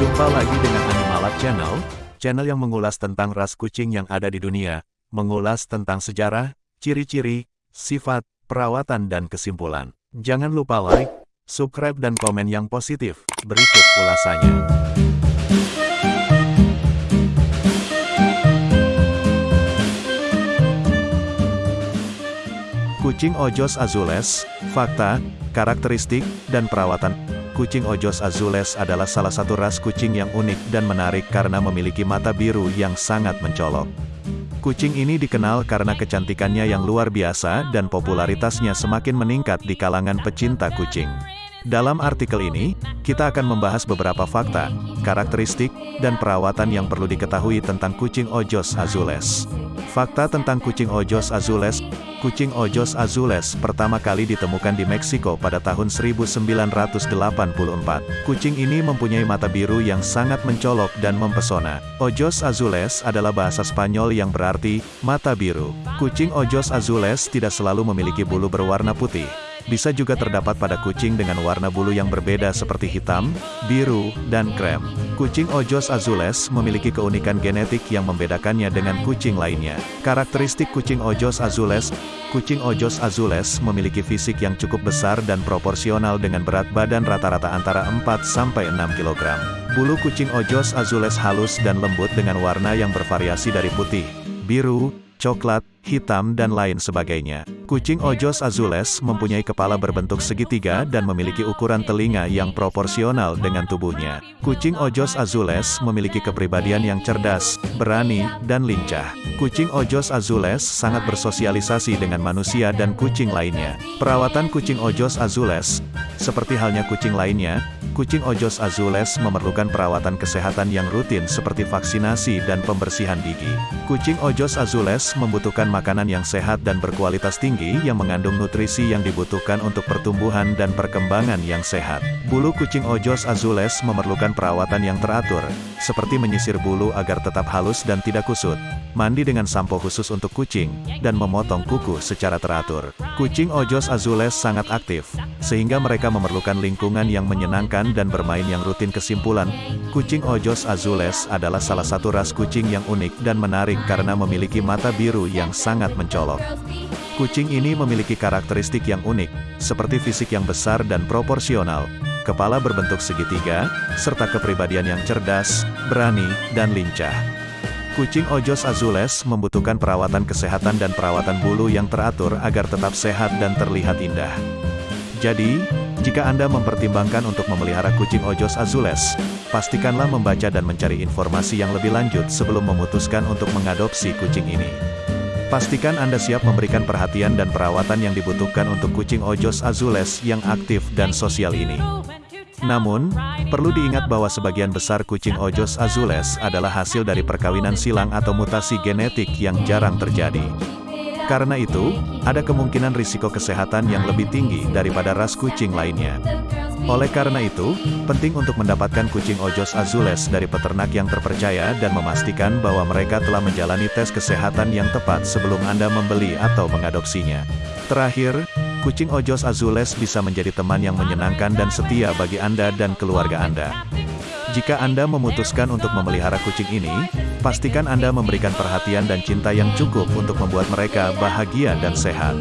Jumpa lagi dengan Animalab Channel, channel yang mengulas tentang ras kucing yang ada di dunia, mengulas tentang sejarah, ciri-ciri, sifat, perawatan dan kesimpulan. Jangan lupa like, subscribe dan komen yang positif. Berikut ulasannya. Kucing Ojos Azules, fakta, karakteristik, dan perawatan Kucing Ojos Azules adalah salah satu ras kucing yang unik dan menarik karena memiliki mata biru yang sangat mencolok. Kucing ini dikenal karena kecantikannya yang luar biasa dan popularitasnya semakin meningkat di kalangan pecinta kucing. Dalam artikel ini, kita akan membahas beberapa fakta, karakteristik, dan perawatan yang perlu diketahui tentang kucing Ojos Azules. Fakta tentang kucing Ojos Azules Kucing Ojos Azules pertama kali ditemukan di Meksiko pada tahun 1984. Kucing ini mempunyai mata biru yang sangat mencolok dan mempesona. Ojos Azules adalah bahasa Spanyol yang berarti mata biru. Kucing Ojos Azules tidak selalu memiliki bulu berwarna putih bisa juga terdapat pada kucing dengan warna bulu yang berbeda seperti hitam, biru, dan krem. Kucing Ojos Azules memiliki keunikan genetik yang membedakannya dengan kucing lainnya. Karakteristik kucing Ojos Azules Kucing Ojos Azules memiliki fisik yang cukup besar dan proporsional dengan berat badan rata-rata antara 4-6 kg. Bulu kucing Ojos Azules halus dan lembut dengan warna yang bervariasi dari putih, biru, coklat, hitam dan lain sebagainya. Kucing Ojos Azules mempunyai kepala berbentuk segitiga dan memiliki ukuran telinga yang proporsional dengan tubuhnya. Kucing Ojos Azules memiliki kepribadian yang cerdas, berani, dan lincah. Kucing Ojos Azules sangat bersosialisasi dengan manusia dan kucing lainnya. Perawatan kucing Ojos Azules, seperti halnya kucing lainnya, kucing Ojos Azules memerlukan perawatan kesehatan yang rutin seperti vaksinasi dan pembersihan gigi. Kucing Ojos Azules membutuhkan makanan yang sehat dan berkualitas tinggi yang mengandung nutrisi yang dibutuhkan untuk pertumbuhan dan perkembangan yang sehat. Bulu kucing ojos azules memerlukan perawatan yang teratur, seperti menyisir bulu agar tetap halus dan tidak kusut, mandi dengan sampo khusus untuk kucing, dan memotong kuku secara teratur. Kucing ojos azules sangat aktif, sehingga mereka memerlukan lingkungan yang menyenangkan dan bermain yang rutin kesimpulan. Kucing ojos azules adalah salah satu ras kucing yang unik dan menarik karena memiliki mata biru yang sangat mencolok. Kucing ini memiliki karakteristik yang unik, seperti fisik yang besar dan proporsional, kepala berbentuk segitiga, serta kepribadian yang cerdas, berani, dan lincah. Kucing Ojos Azules membutuhkan perawatan kesehatan dan perawatan bulu yang teratur agar tetap sehat dan terlihat indah. Jadi, jika Anda mempertimbangkan untuk memelihara kucing Ojos Azules, pastikanlah membaca dan mencari informasi yang lebih lanjut sebelum memutuskan untuk mengadopsi kucing ini. Pastikan Anda siap memberikan perhatian dan perawatan yang dibutuhkan untuk kucing ojos azules yang aktif dan sosial ini. Namun, perlu diingat bahwa sebagian besar kucing ojos azules adalah hasil dari perkawinan silang atau mutasi genetik yang jarang terjadi. Karena itu, ada kemungkinan risiko kesehatan yang lebih tinggi daripada ras kucing lainnya. Oleh karena itu, penting untuk mendapatkan kucing ojos azules dari peternak yang terpercaya dan memastikan bahwa mereka telah menjalani tes kesehatan yang tepat sebelum Anda membeli atau mengadopsinya. Terakhir, kucing ojos azules bisa menjadi teman yang menyenangkan dan setia bagi Anda dan keluarga Anda. Jika Anda memutuskan untuk memelihara kucing ini, pastikan Anda memberikan perhatian dan cinta yang cukup untuk membuat mereka bahagia dan sehat.